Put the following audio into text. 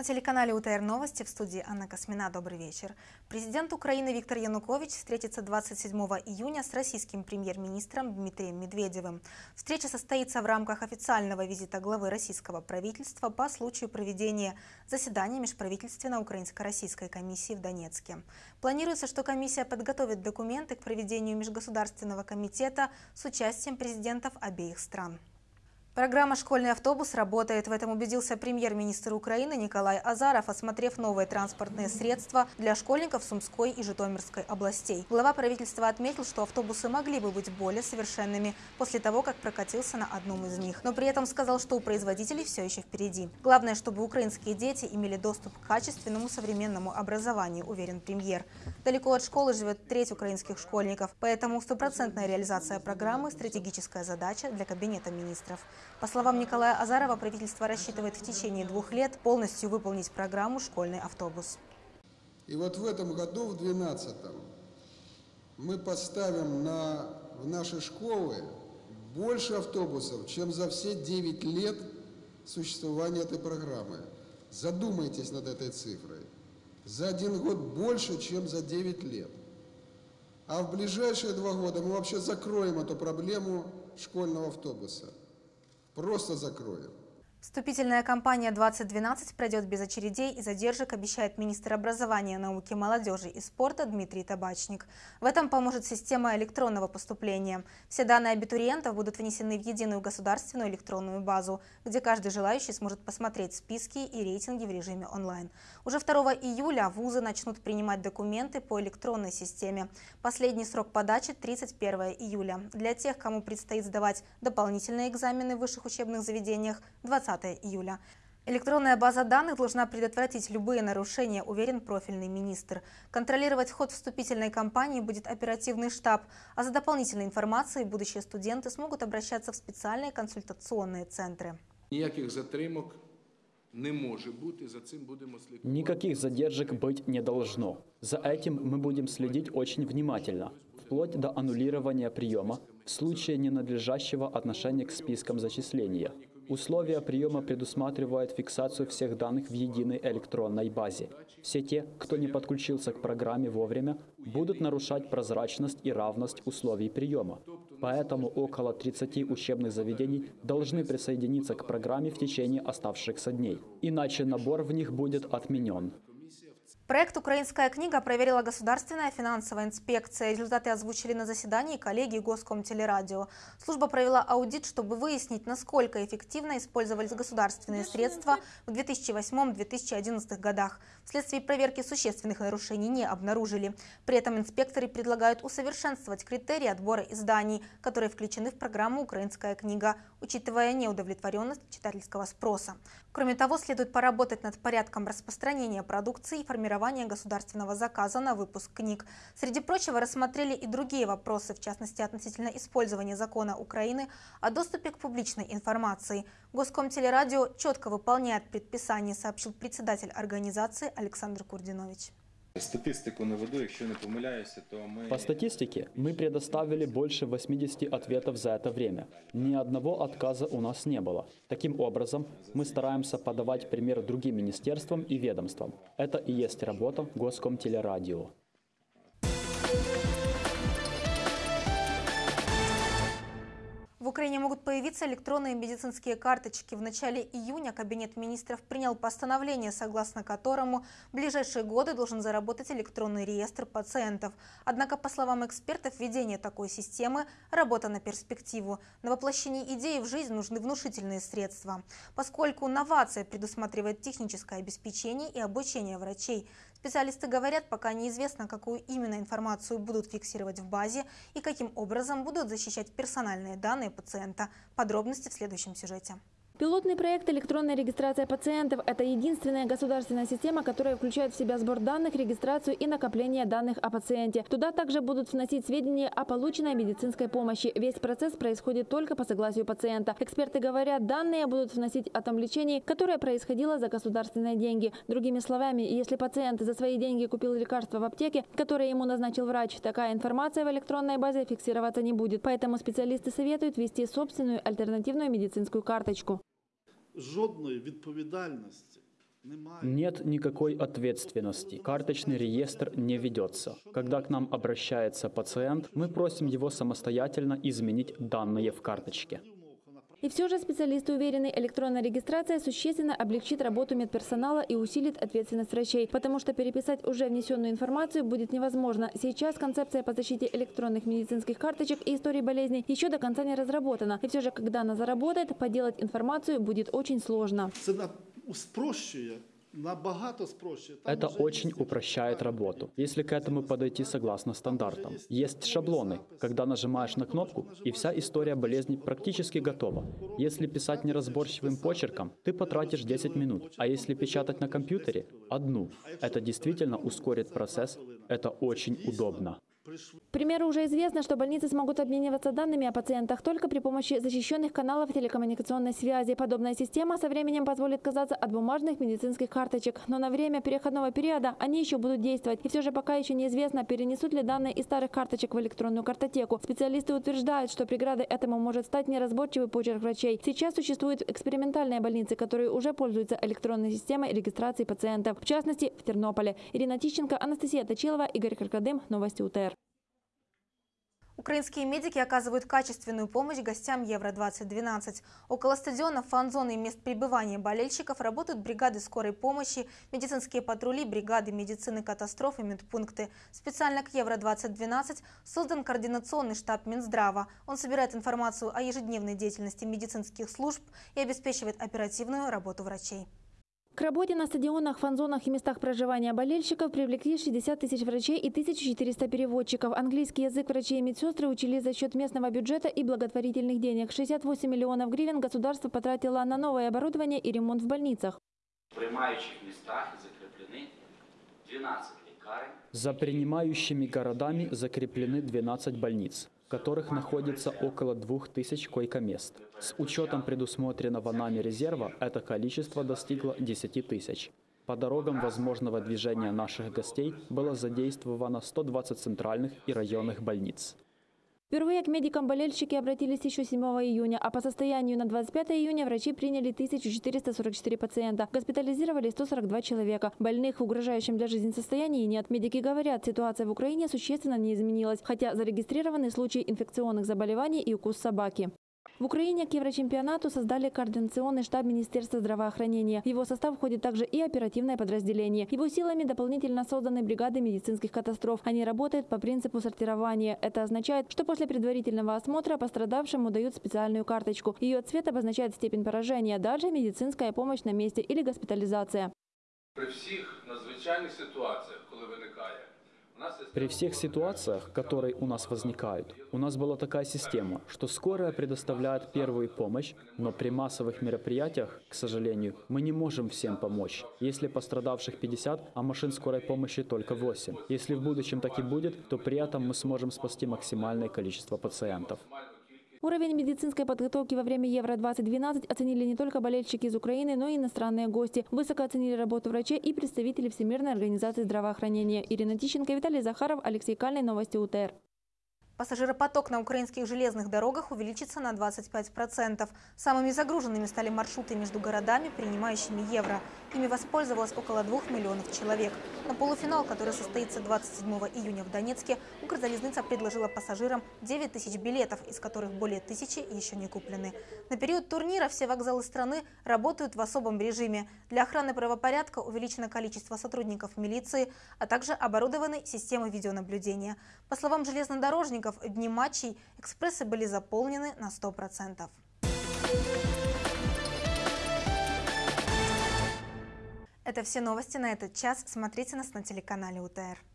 На телеканале УТР Новости в студии Анна Космина. Добрый вечер. Президент Украины Виктор Янукович встретится 27 июня с российским премьер-министром Дмитрием Медведевым. Встреча состоится в рамках официального визита главы российского правительства по случаю проведения заседания Межправительственно-Украинско-Российской комиссии в Донецке. Планируется, что комиссия подготовит документы к проведению Межгосударственного комитета с участием президентов обеих стран. Программа «Школьный автобус» работает. В этом убедился премьер-министр Украины Николай Азаров, осмотрев новые транспортные средства для школьников Сумской и Житомирской областей. Глава правительства отметил, что автобусы могли бы быть более совершенными после того, как прокатился на одном из них. Но при этом сказал, что у производителей все еще впереди. Главное, чтобы украинские дети имели доступ к качественному современному образованию, уверен премьер. Далеко от школы живет треть украинских школьников, поэтому стопроцентная реализация программы – стратегическая задача для Кабинета министров. По словам Николая Азарова, правительство рассчитывает в течение двух лет полностью выполнить программу «Школьный автобус». И вот в этом году, в 2012 мы поставим на, в наши школы больше автобусов, чем за все 9 лет существования этой программы. Задумайтесь над этой цифрой. За один год больше, чем за 9 лет. А в ближайшие два года мы вообще закроем эту проблему школьного автобуса. Просто закроем. Вступительная кампания 2012 пройдет без очередей и задержек, обещает министр образования, науки, молодежи и спорта Дмитрий Табачник. В этом поможет система электронного поступления. Все данные абитуриентов будут внесены в единую государственную электронную базу, где каждый желающий сможет посмотреть списки и рейтинги в режиме онлайн. Уже 2 июля вузы начнут принимать документы по электронной системе. Последний срок подачи 31 июля. Для тех, кому предстоит сдавать дополнительные экзамены в высших учебных заведениях 20 20 июля. Электронная база данных должна предотвратить любые нарушения, уверен профильный министр. Контролировать ход вступительной кампании будет оперативный штаб, а за дополнительной информацией будущие студенты смогут обращаться в специальные консультационные центры. Никаких затримок не может быть, и за этим будем следить. Никаких задержек быть не должно. За этим мы будем следить очень внимательно, вплоть до аннулирования приема в случае ненадлежащего отношения к спискам зачисления. Условия приема предусматривают фиксацию всех данных в единой электронной базе. Все те, кто не подключился к программе вовремя, будут нарушать прозрачность и равность условий приема. Поэтому около 30 учебных заведений должны присоединиться к программе в течение оставшихся дней. Иначе набор в них будет отменен. Проект «Украинская книга» проверила Государственная финансовая инспекция. Результаты озвучили на заседании коллеги Госкомтелерадио. Служба провела аудит, чтобы выяснить, насколько эффективно использовались государственные средства в 2008-2011 годах. Вследствие проверки существенных нарушений не обнаружили. При этом инспекторы предлагают усовершенствовать критерии отбора изданий, которые включены в программу «Украинская книга», учитывая неудовлетворенность читательского спроса. Кроме того, следует поработать над порядком распространения продукции и формирования государственного заказа на выпуск книг. Среди прочего, рассмотрели и другие вопросы, в частности относительно использования закона Украины о доступе к публичной информации. Госкомтелерадио четко выполняет предписание, сообщил председатель организации Александр Курдинович. Статистику наведу, якщо не помиляюся, то мы... По статистике, мы предоставили больше 80 ответов за это время. Ни одного отказа у нас не было. Таким образом, мы стараемся подавать пример другим министерствам и ведомствам. Это и есть работа Госкомтелерадио. Украине могут появиться электронные медицинские карточки. В начале июня Кабинет министров принял постановление, согласно которому в ближайшие годы должен заработать электронный реестр пациентов. Однако, по словам экспертов, введение такой системы – работа на перспективу. На воплощение идеи в жизнь нужны внушительные средства. Поскольку новация предусматривает техническое обеспечение и обучение врачей, Специалисты говорят, пока неизвестно, какую именно информацию будут фиксировать в базе и каким образом будут защищать персональные данные пациента. Подробности в следующем сюжете. Пилотный проект «Электронная регистрация пациентов» – это единственная государственная система, которая включает в себя сбор данных, регистрацию и накопление данных о пациенте. Туда также будут вносить сведения о полученной медицинской помощи. Весь процесс происходит только по согласию пациента. Эксперты говорят, данные будут вносить о том лечении, которое происходило за государственные деньги. Другими словами, если пациент за свои деньги купил лекарство в аптеке, которое ему назначил врач, такая информация в электронной базе фиксироваться не будет. Поэтому специалисты советуют ввести собственную альтернативную медицинскую карточку жодної відповідальності Нет никакой ответственности. Карточный реестр не ведется. Когда к нам обращается пациент, мы просим его самостоятельно изменить данные в карточке. И все же специалисты уверены, электронная регистрация существенно облегчит работу медперсонала и усилит ответственность врачей, потому что переписать уже внесенную информацию будет невозможно. Сейчас концепция по защите электронных медицинских карточек и истории болезней еще до конца не разработана. И все же, когда она заработает, поделать информацию будет очень сложно. Це на- спрощує, Это очень упрощает работу, если к этому подойти согласно стандартам. Есть шаблоны, когда нажимаешь на кнопку, и вся история болезни практически готова. Если писать неразборчивым почерком, ты потратишь 10 минут, а если печатать на компьютере – одну. Это действительно ускорит процесс, это очень удобно. К примеру, уже известно, что больницы смогут обмениваться данными о пациентах только при помощи защищенных каналов телекоммуникационной связи. Подобная система со временем позволит отказаться от бумажных медицинских карточек. Но на время переходного периода они еще будут действовать. И все же пока еще неизвестно, перенесут ли данные из старых карточек в электронную картотеку. Специалисты утверждают, что преградой этому может стать неразборчивый почерк врачей. Сейчас существуют экспериментальные больницы, которые уже пользуются электронной системой регистрации пациентов. В частности, в Тернополе. Ирина Тищенко, Анастасия Точилова, Игорь Каркадым. Новости УТР. Украинские медики оказывают качественную помощь гостям Евро-2012. Около стадионов, фан-зоны и мест пребывания болельщиков работают бригады скорой помощи, медицинские патрули, бригады медицины катастроф и медпункты. Специально к Евро-2012 создан координационный штаб Минздрава. Он собирает информацию о ежедневной деятельности медицинских служб и обеспечивает оперативную работу врачей. К работе на стадионах, фан-зонах и местах проживания болельщиков привлекли 60 тысяч врачей и 1400 переводчиков. Английский язык врачи и медсестры учили за счет местного бюджета и благотворительных денег. 68 миллионов гривен государство потратило на новое оборудование и ремонт в больницах. В приймаючих містах закріплені 12 лікарень. за принимающими городами закреплены 12 больниц, в которых находится около 2000 койкомест. С учетом предусмотренного нами резерва это количество достигло 10 тысяч. По дорогам возможного движения наших гостей было задействовано 120 центральных и районных больниц. Впервые к медикам болельщики обратились еще 7 июня, а по состоянию на 25 июня врачи приняли 1444 пациента. Госпитализировали 142 человека. Больных в угрожающем для жизни состоянии нет. Медики говорят, ситуация в Украине существенно не изменилась, хотя зарегистрированы случаи инфекционных заболеваний и укус собаки. В Украине к Еврочемпионату создали координационный штаб Министерства здравоохранения. В его состав входит также и оперативное подразделение. Его силами дополнительно созданы бригады медицинских катастроф. Они работают по принципу сортирования. Это означает, что после предварительного осмотра пострадавшему дают специальную карточку. Ее цвет обозначает степень поражения. Дальше медицинская помощь на месте или госпитализация. При всіх надзвичайних ситуаціях, коли виникає, у нас є при всех ситуациях, которые у нас возникают, у нас была такая система, что скорая предоставляет первую помощь, но при массовых мероприятиях, к сожалению, мы не можем всем помочь. Если пострадавших 50, а машин скорой помощи только 8. Если в будущем так и будет, то при этом мы сможем спасти максимальное количество пациентов. Уровень медицинской подготовки во время Евро-2012 оценили не только болельщики из Украины, но и иностранные гости. Высоко оценили работу врачей и представители Всемирной организации здравоохранения. Ирина Тищенко, Виталий Захаров, Алексей Кальный. Новости УТР. Пассажиропоток на украинских железных дорогах увеличится на 25%. Самыми загруженными стали маршруты между городами, принимающими евро. Ими воспользовалось около 2 миллионов человек. На полуфинал, который состоится 27 июня в Донецке, Укрзалезница предложила пассажирам 9 тысяч билетов, из которых более тысячи еще не куплены. На период турнира все вокзалы страны работают в особом режиме. Для охраны правопорядка увеличено количество сотрудников милиции, а также оборудованы системы видеонаблюдения. По словам железнодорожников, в дни матчей экспрессы были заполнены на 100%. Это все новости на этот час. Смотрите нас на телеканале УТР.